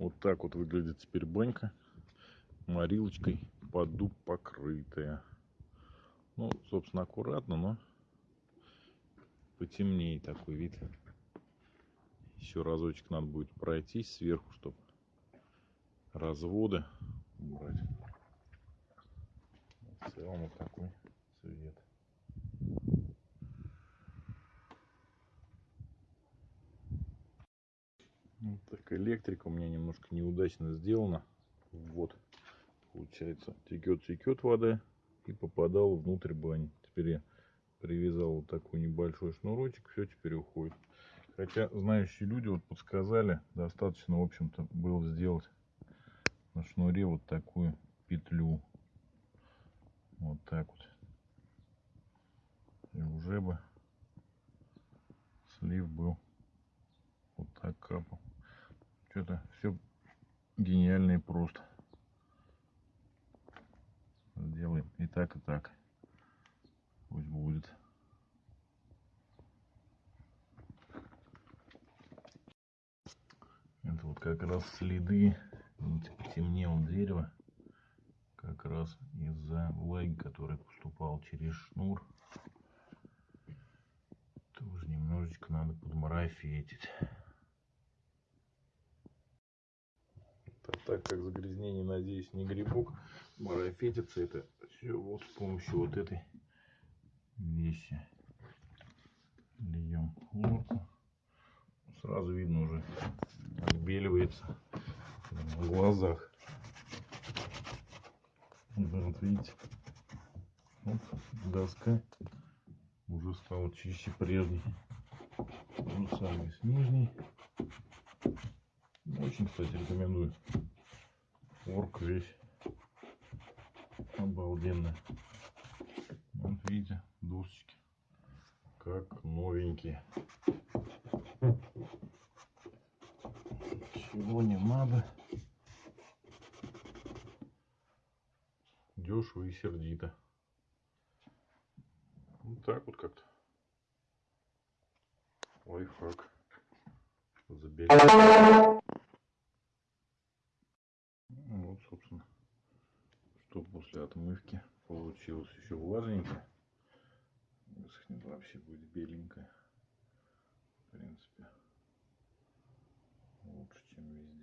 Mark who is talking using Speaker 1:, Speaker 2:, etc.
Speaker 1: Вот так вот выглядит теперь банька. Морилочкой под дуб покрытая. Ну, собственно, аккуратно, но потемнее такой вид. Еще разочек надо будет пройтись сверху, чтобы разводы убрать. В целом вот такой Вот так электрика у меня немножко неудачно сделана. Вот, получается, текет-текет вода и попадала внутрь бани. Теперь я привязал вот такой небольшой шнурочек, все теперь уходит. Хотя знающие люди вот подсказали, достаточно, в общем-то, было сделать на шнуре вот такую петлю. Вот так вот. И уже бы слив был. Что-то все гениально и просто. Сделаем и так, и так. Пусть будет. Это вот как раз следы, видите, потемнело как раз из-за влаги, которая поступала через шнур. Тоже немножечко надо подмарафетить. Так как загрязнение, надеюсь, не грибок, марафетится это все вот с помощью вот этой вещи. Льем хлорку. Сразу видно уже отбеливается в глазах. Вот видите, вот доска уже стала чище прежней. Же самое с нижней. Очень, кстати, рекомендую. Орк весь обалденно. Вот видите, досочки как новенькие. Чего не надо. Дешево и сердито. Вот так вот как-то. Лайфхак. Заберем. после отмывки получилось еще влажненько. Высохнет вообще будет беленько. В принципе, лучше, чем везде.